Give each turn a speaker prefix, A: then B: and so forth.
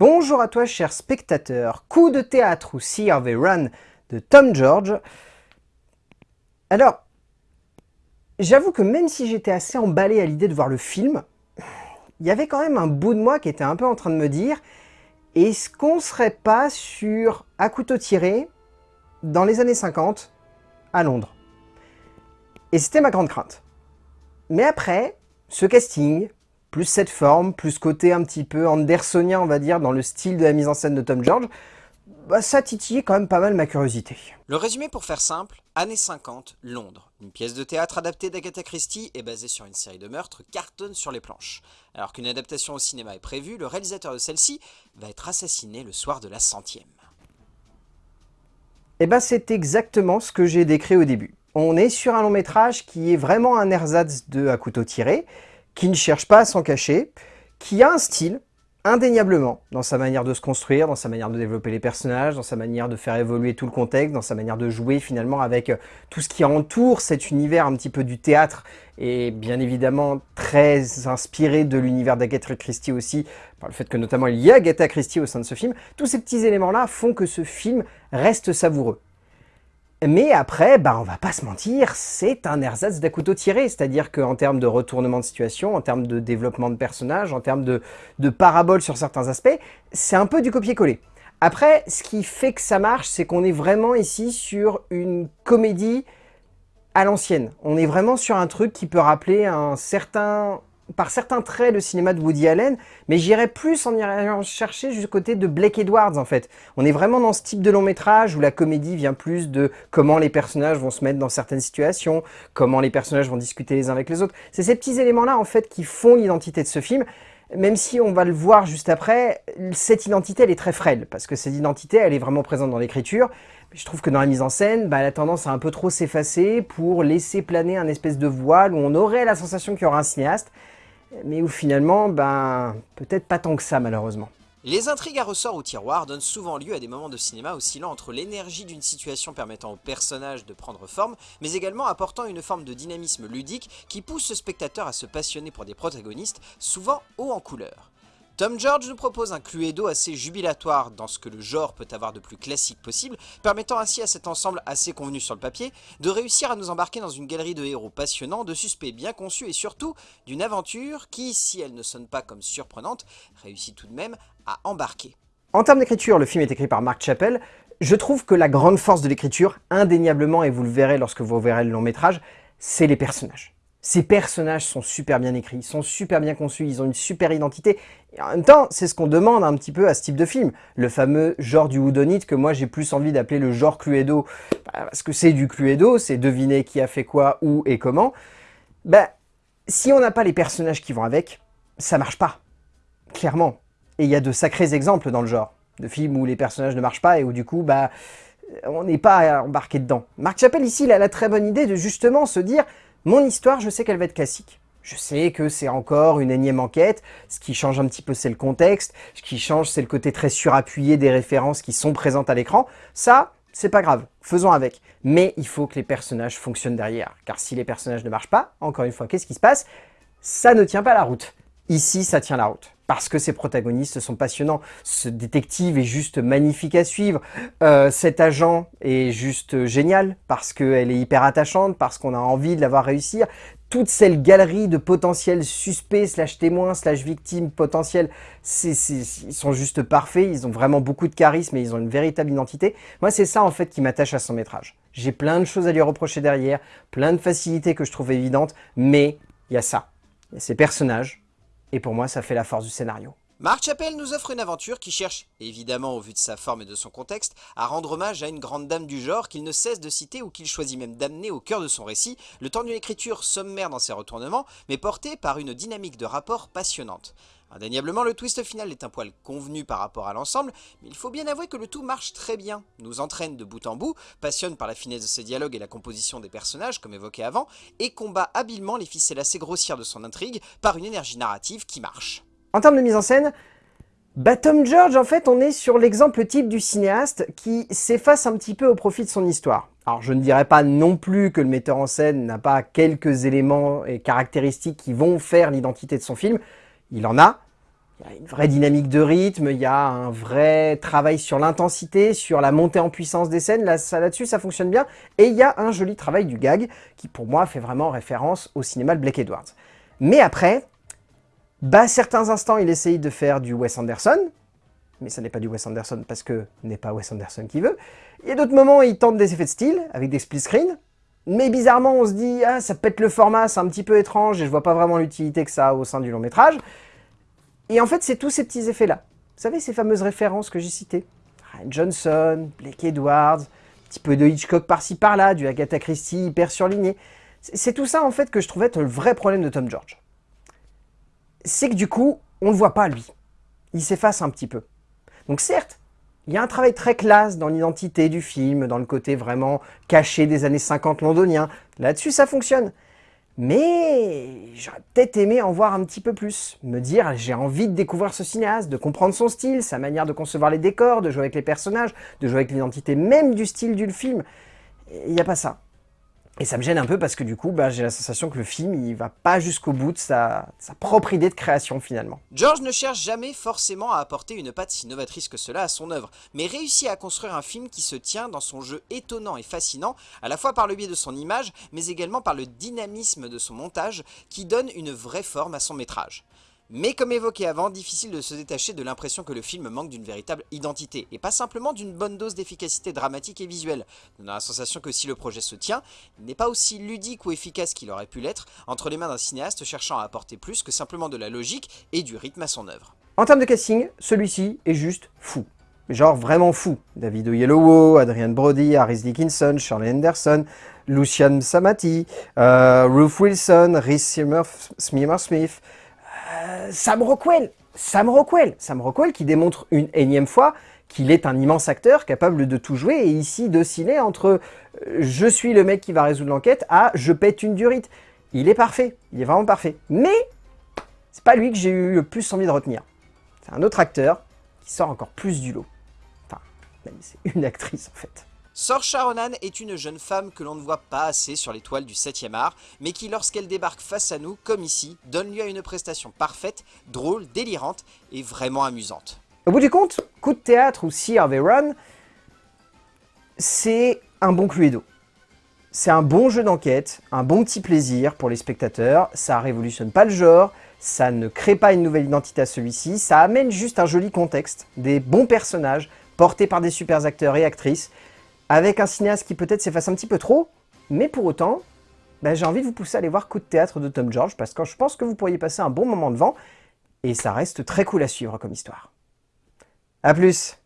A: Bonjour à toi cher spectateur, coup de théâtre ou a Run de Tom George. Alors, j'avoue que même si j'étais assez emballé à l'idée de voir le film, il y avait quand même un bout de moi qui était un peu en train de me dire est-ce qu'on serait pas sur à couteau tiré dans les années 50 à Londres? Et c'était ma grande crainte. Mais après, ce casting, plus cette forme, plus côté un petit peu andersonien, on va dire, dans le style de la mise en scène de Tom George, bah, ça titillait quand même pas mal ma curiosité.
B: Le résumé pour faire simple, années 50, Londres. Une pièce de théâtre adaptée d'Agatha Christie et basée sur une série de meurtres cartonne sur les planches. Alors qu'une adaptation au cinéma est prévue, le réalisateur de celle-ci va être assassiné le soir de la centième.
A: Et eh bah ben, c'est exactement ce que j'ai décrit au début. On est sur un long métrage qui est vraiment un ersatz de à couteau tiré, qui ne cherche pas à s'en cacher, qui a un style, indéniablement, dans sa manière de se construire, dans sa manière de développer les personnages, dans sa manière de faire évoluer tout le contexte, dans sa manière de jouer finalement avec euh, tout ce qui entoure cet univers un petit peu du théâtre, et bien évidemment très inspiré de l'univers d'Agatha Christie aussi, par le fait que notamment il y a Agatha Christie au sein de ce film, tous ces petits éléments-là font que ce film reste savoureux. Mais après, bah on va pas se mentir, c'est un ersatz d'un couteau tiré, c'est-à-dire qu'en termes de retournement de situation, en termes de développement de personnages, en termes de, de parabole sur certains aspects, c'est un peu du copier-coller. Après, ce qui fait que ça marche, c'est qu'on est vraiment ici sur une comédie à l'ancienne. On est vraiment sur un truc qui peut rappeler un certain par certains traits le cinéma de Woody Allen, mais j'irais plus en y chercher du côté de Blake Edwards en fait. On est vraiment dans ce type de long métrage où la comédie vient plus de comment les personnages vont se mettre dans certaines situations, comment les personnages vont discuter les uns avec les autres. C'est ces petits éléments-là en fait qui font l'identité de ce film, même si on va le voir juste après, cette identité elle est très frêle, parce que cette identité elle est vraiment présente dans l'écriture, je trouve que dans la mise en scène, bah, elle a tendance à un peu trop s'effacer pour laisser planer un espèce de voile où on aurait la sensation qu'il y aura un cinéaste, mais où finalement, ben, peut-être pas tant que ça malheureusement.
B: Les intrigues à ressort ou tiroir donnent souvent lieu à des moments de cinéma oscillant entre l'énergie d'une situation permettant au personnage de prendre forme, mais également apportant une forme de dynamisme ludique qui pousse le spectateur à se passionner pour des protagonistes, souvent haut en couleur. Tom George nous propose un Cluedo assez jubilatoire dans ce que le genre peut avoir de plus classique possible, permettant ainsi à cet ensemble assez convenu sur le papier de réussir à nous embarquer dans une galerie de héros passionnants, de suspects bien conçus et surtout d'une aventure qui, si elle ne sonne pas comme surprenante, réussit tout de même à embarquer.
A: En termes d'écriture, le film est écrit par Mark Chappell. Je trouve que la grande force de l'écriture, indéniablement, et vous le verrez lorsque vous verrez le long métrage, c'est les personnages. Ces personnages sont super bien écrits, sont super bien conçus, ils ont une super identité. Et en même temps, c'est ce qu'on demande un petit peu à ce type de film. Le fameux genre du houdonite que moi j'ai plus envie d'appeler le genre Cluedo. Bah, parce que c'est du Cluedo, c'est deviner qui a fait quoi, où et comment. Ben, si on n'a pas les personnages qui vont avec, ça marche pas. Clairement. Et il y a de sacrés exemples dans le genre. De films où les personnages ne marchent pas et où du coup, bah, on n'est pas embarqué dedans. Marc Chappelle ici, il a la très bonne idée de justement se dire mon histoire, je sais qu'elle va être classique. Je sais que c'est encore une énième enquête, ce qui change un petit peu c'est le contexte, ce qui change c'est le côté très surappuyé des références qui sont présentes à l'écran. Ça, c'est pas grave, faisons avec. Mais il faut que les personnages fonctionnent derrière, car si les personnages ne marchent pas, encore une fois, qu'est-ce qui se passe? Ça ne tient pas la route. Ici, ça tient la route parce que ces protagonistes sont passionnants. Ce détective est juste magnifique à suivre. Euh, cet agent est juste génial parce qu'elle est hyper attachante, parce qu'on a envie de la voir réussir. Toute cette galerie de potentiels suspects, slash témoins, slash victimes potentielles, ils sont juste parfaits. Ils ont vraiment beaucoup de charisme et ils ont une véritable identité. Moi, c'est ça en fait qui m'attache à son métrage. J'ai plein de choses à lui reprocher derrière, plein de facilités que je trouve évidentes, mais il y a ça. Il y a ces personnages, et pour moi, ça fait la force du scénario.
B: Mark Chappell nous offre une aventure qui cherche, évidemment au vu de sa forme et de son contexte, à rendre hommage à une grande dame du genre qu'il ne cesse de citer ou qu'il choisit même d'amener au cœur de son récit, le temps d'une écriture sommaire dans ses retournements, mais portée par une dynamique de rapport passionnante. Indéniablement, le twist final est un poil convenu par rapport à l'ensemble, mais il faut bien avouer que le tout marche très bien, nous entraîne de bout en bout, passionne par la finesse de ses dialogues et la composition des personnages, comme évoqué avant, et combat habilement les ficelles assez grossières de son intrigue par une énergie narrative qui marche.
A: En termes de mise en scène, bah Tom George, en fait, on est sur l'exemple type du cinéaste qui s'efface un petit peu au profit de son histoire. Alors je ne dirais pas non plus que le metteur en scène n'a pas quelques éléments et caractéristiques qui vont faire l'identité de son film, il en a, Il y a une vraie dynamique de rythme, il y a un vrai travail sur l'intensité, sur la montée en puissance des scènes, là-dessus ça fonctionne bien. Et il y a un joli travail du gag, qui pour moi fait vraiment référence au cinéma de Blake Edwards. Mais après, bah, certains instants il essaye de faire du Wes Anderson, mais ça n'est pas du Wes Anderson parce que n'est pas Wes Anderson qui veut. Il y a d'autres moments il tente des effets de style, avec des split screens, mais bizarrement on se dit « Ah, ça pète le format, c'est un petit peu étrange et je vois pas vraiment l'utilité que ça a au sein du long métrage ». Et en fait, c'est tous ces petits effets-là. Vous savez, ces fameuses références que j'ai citées Ryan Johnson, Blake Edwards, un petit peu de Hitchcock par-ci par-là, du Agatha Christie hyper surligné. C'est tout ça, en fait, que je trouvais être le vrai problème de Tom George. C'est que du coup, on le voit pas, lui. Il s'efface un petit peu. Donc certes, il y a un travail très classe dans l'identité du film, dans le côté vraiment caché des années 50 londoniens. Là-dessus, ça fonctionne. Mais j'aurais peut-être aimé en voir un petit peu plus. Me dire, j'ai envie de découvrir ce cinéaste, de comprendre son style, sa manière de concevoir les décors, de jouer avec les personnages, de jouer avec l'identité même du style du film. Il n'y a pas ça. Et ça me gêne un peu parce que du coup, bah, j'ai la sensation que le film, il va pas jusqu'au bout de sa, sa, propre idée de création finalement.
B: George ne cherche jamais forcément à apporter une patte si novatrice que cela à son œuvre, mais réussit à construire un film qui se tient dans son jeu étonnant et fascinant, à la fois par le biais de son image, mais également par le dynamisme de son montage, qui donne une vraie forme à son métrage. Mais comme évoqué avant, difficile de se détacher de l'impression que le film manque d'une véritable identité, et pas simplement d'une bonne dose d'efficacité dramatique et visuelle. On a la sensation que si le projet se tient, il n'est pas aussi ludique ou efficace qu'il aurait pu l'être, entre les mains d'un cinéaste cherchant à apporter plus que simplement de la logique et du rythme à son œuvre.
A: En termes de casting, celui-ci est juste fou. Genre vraiment fou. David Oyelowo, Adrian Brody, Harris Dickinson, Charlie Anderson, Lucian Samati, Ruth Wilson, Rhys Smith, euh, Sam Rockwell Sam Rockwell Sam Rockwell qui démontre une énième fois qu'il est un immense acteur capable de tout jouer et ici d'osciller entre euh, je suis le mec qui va résoudre l'enquête à je pète une durite. Il est parfait, il est vraiment parfait. Mais c'est pas lui que j'ai eu le plus envie de retenir. C'est un autre acteur qui sort encore plus du lot. Enfin, c'est une actrice en fait.
B: Saoirse Ronan est une jeune femme que l'on ne voit pas assez sur les toiles du 7ème art, mais qui lorsqu'elle débarque face à nous, comme ici, donne lieu à une prestation parfaite, drôle, délirante et vraiment amusante.
A: Au bout du compte, Coup de théâtre ou See Harvey Run, c'est un bon cluedo. C'est un bon jeu d'enquête, un bon petit plaisir pour les spectateurs, ça révolutionne pas le genre, ça ne crée pas une nouvelle identité à celui-ci, ça amène juste un joli contexte, des bons personnages portés par des super acteurs et actrices, avec un cinéaste qui peut-être s'efface un petit peu trop, mais pour autant, ben, j'ai envie de vous pousser à aller voir Coup de théâtre de Tom George, parce que je pense que vous pourriez passer un bon moment devant, et ça reste très cool à suivre comme histoire. A plus